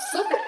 Super